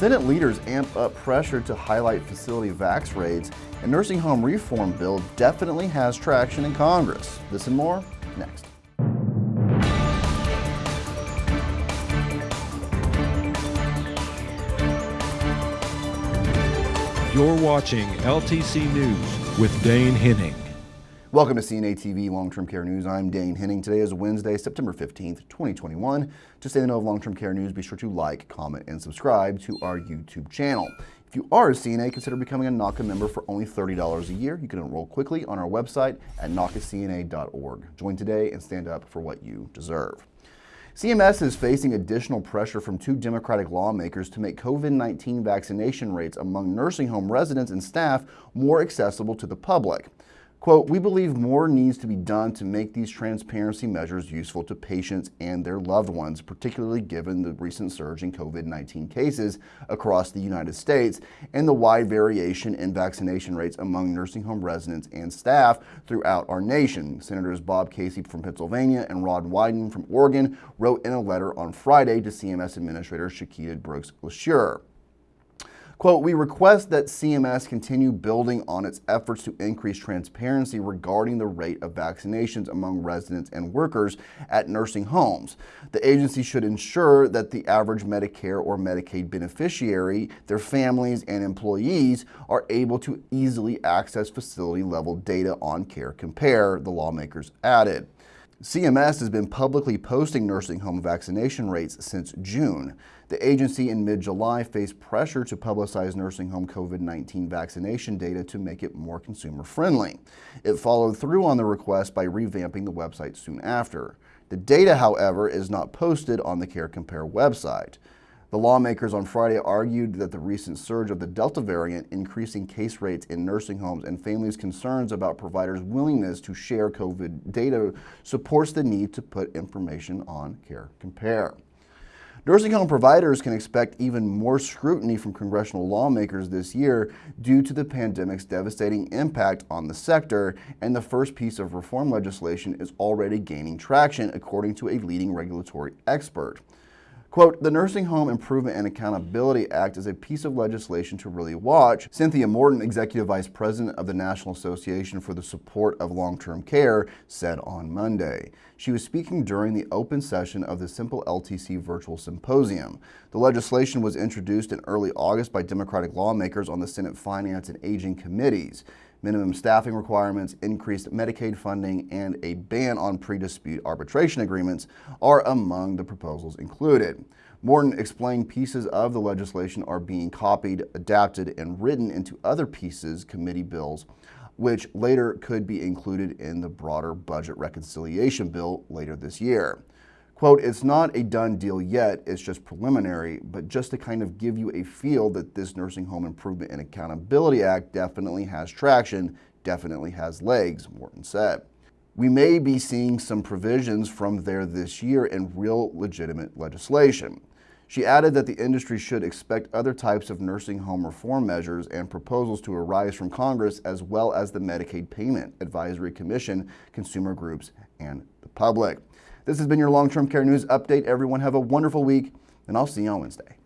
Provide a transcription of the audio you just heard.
Senate leaders amp up pressure to highlight facility vax raids, and nursing home reform bill definitely has traction in Congress. This and more next. You're watching LTC News with Dane Henning. Welcome to CNA TV Long-Term Care News. I'm Dane Henning. Today is Wednesday, September 15th, 2021. To stay in the know of long-term care news, be sure to like, comment, and subscribe to our YouTube channel. If you are a CNA, consider becoming a NAHCA member for only $30 a year. You can enroll quickly on our website at NAHCACNA.org. Join today and stand up for what you deserve. CMS is facing additional pressure from two Democratic lawmakers to make COVID-19 vaccination rates among nursing home residents and staff more accessible to the public. Quote, we believe more needs to be done to make these transparency measures useful to patients and their loved ones, particularly given the recent surge in COVID-19 cases across the United States and the wide variation in vaccination rates among nursing home residents and staff throughout our nation. Senators Bob Casey from Pennsylvania and Ron Wyden from Oregon wrote in a letter on Friday to CMS Administrator Chiquita Brooks LaSure. Quote, we request that CMS continue building on its efforts to increase transparency regarding the rate of vaccinations among residents and workers at nursing homes. The agency should ensure that the average Medicare or Medicaid beneficiary, their families, and employees are able to easily access facility level data on Care Compare, the lawmakers added. CMS has been publicly posting nursing home vaccination rates since June. The agency in mid-July faced pressure to publicize nursing home COVID-19 vaccination data to make it more consumer-friendly. It followed through on the request by revamping the website soon after. The data, however, is not posted on the Care Compare website. The lawmakers on Friday argued that the recent surge of the Delta variant increasing case rates in nursing homes and families' concerns about providers' willingness to share COVID data supports the need to put information on Care Compare. Nursing home providers can expect even more scrutiny from congressional lawmakers this year due to the pandemic's devastating impact on the sector, and the first piece of reform legislation is already gaining traction, according to a leading regulatory expert. Quote, the Nursing Home Improvement and Accountability Act is a piece of legislation to really watch, Cynthia Morton, Executive Vice President of the National Association for the Support of Long-Term Care, said on Monday. She was speaking during the open session of the Simple LTC Virtual Symposium. The legislation was introduced in early August by Democratic lawmakers on the Senate Finance and Aging Committees minimum staffing requirements, increased Medicaid funding, and a ban on pre-dispute arbitration agreements are among the proposals included. Morton explained pieces of the legislation are being copied, adapted, and written into other pieces committee bills, which later could be included in the broader budget reconciliation bill later this year. Quote, it's not a done deal yet, it's just preliminary, but just to kind of give you a feel that this Nursing Home Improvement and Accountability Act definitely has traction, definitely has legs, Morton said. We may be seeing some provisions from there this year in real legitimate legislation. She added that the industry should expect other types of nursing home reform measures and proposals to arise from Congress as well as the Medicaid Payment Advisory Commission, consumer groups, and the public. This has been your long-term care news update. Everyone have a wonderful week, and I'll see you on Wednesday.